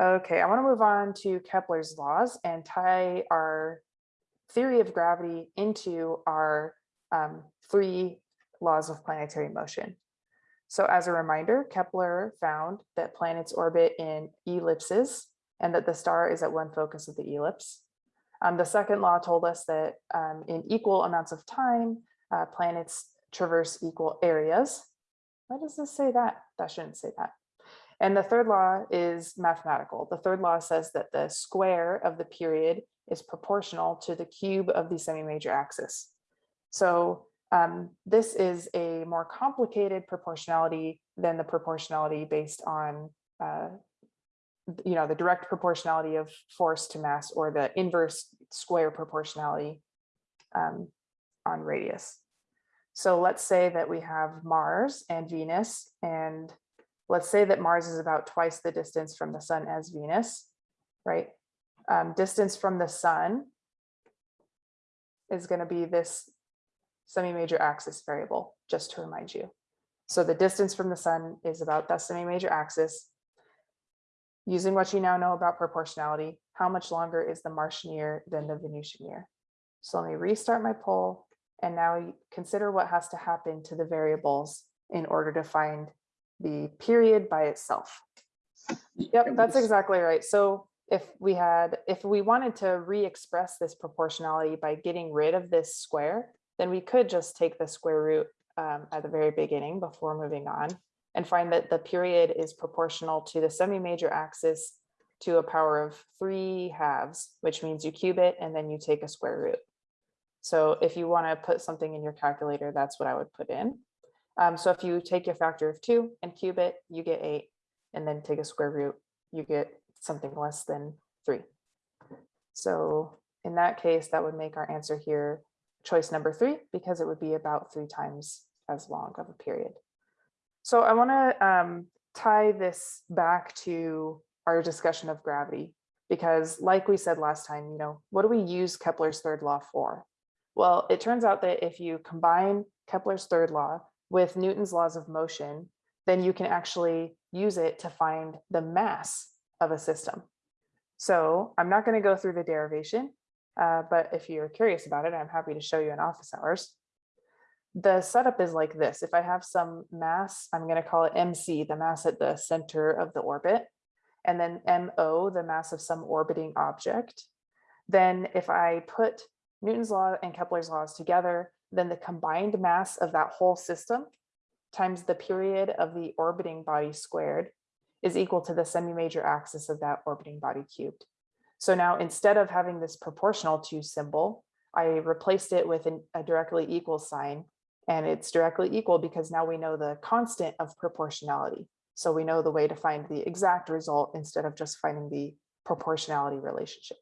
Okay, I want to move on to Kepler's laws and tie our theory of gravity into our um, three laws of planetary motion. So as a reminder, Kepler found that planets orbit in ellipses and that the star is at one focus of the ellipse. Um, the second law told us that um, in equal amounts of time, uh, planets traverse equal areas. Why does this say that? That shouldn't say that. And the third law is mathematical. The third law says that the square of the period is proportional to the cube of the semi-major axis. So um, this is a more complicated proportionality than the proportionality based on, uh, you know, the direct proportionality of force to mass or the inverse square proportionality um, on radius. So let's say that we have Mars and Venus and let's say that Mars is about twice the distance from the sun as Venus, right? Um, distance from the sun is going to be this semi-major axis variable, just to remind you. So the distance from the sun is about that semi-major axis. Using what you now know about proportionality, how much longer is the Martian year than the Venusian year? So let me restart my poll and now consider what has to happen to the variables in order to find the period by itself. Yep, that's exactly right. So if we had, if we wanted to re-express this proportionality by getting rid of this square, then we could just take the square root um, at the very beginning before moving on and find that the period is proportional to the semi-major axis to a power of three halves, which means you cube it and then you take a square root. So if you want to put something in your calculator, that's what I would put in. Um, so if you take your factor of two and cube it, you get eight, and then take a square root, you get something less than three. So in that case, that would make our answer here choice number three, because it would be about three times as long of a period. So I want to um, tie this back to our discussion of gravity, because like we said last time, you know, what do we use Kepler's third law for? Well, it turns out that if you combine Kepler's third law with Newton's laws of motion, then you can actually use it to find the mass of a system. So I'm not going to go through the derivation, uh, but if you're curious about it, I'm happy to show you in office hours. The setup is like this. If I have some mass, I'm going to call it MC, the mass at the center of the orbit, and then MO, the mass of some orbiting object. Then if I put Newton's law and Kepler's laws together, then the combined mass of that whole system times the period of the orbiting body squared is equal to the semi-major axis of that orbiting body cubed. So now instead of having this proportional to symbol, I replaced it with an, a directly equal sign and it's directly equal because now we know the constant of proportionality. So we know the way to find the exact result instead of just finding the proportionality relationship.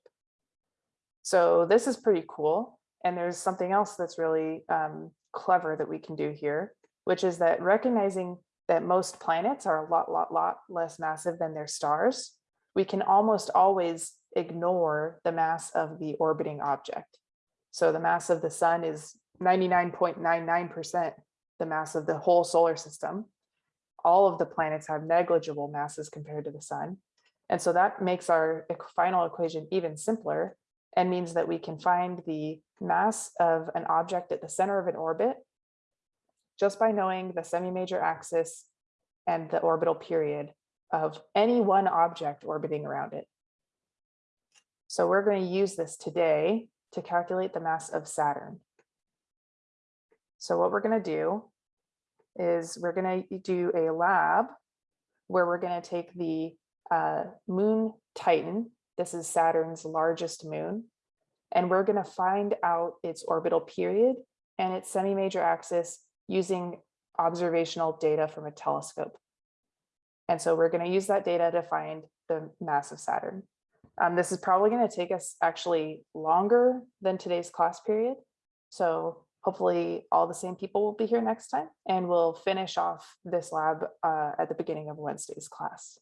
So this is pretty cool. And there's something else that's really um, clever that we can do here, which is that recognizing that most planets are a lot, lot, lot less massive than their stars, we can almost always ignore the mass of the orbiting object. So the mass of the sun is 99.99% the mass of the whole solar system. All of the planets have negligible masses compared to the sun. And so that makes our final equation even simpler and means that we can find the mass of an object at the center of an orbit just by knowing the semi-major axis and the orbital period of any one object orbiting around it. So we're going to use this today to calculate the mass of Saturn. So what we're going to do is we're going to do a lab where we're going to take the uh, moon Titan. This is Saturn's largest moon. And we're going to find out its orbital period and its semi-major axis using observational data from a telescope. And so we're going to use that data to find the mass of Saturn. Um, this is probably going to take us actually longer than today's class period. So hopefully all the same people will be here next time and we'll finish off this lab uh, at the beginning of Wednesday's class.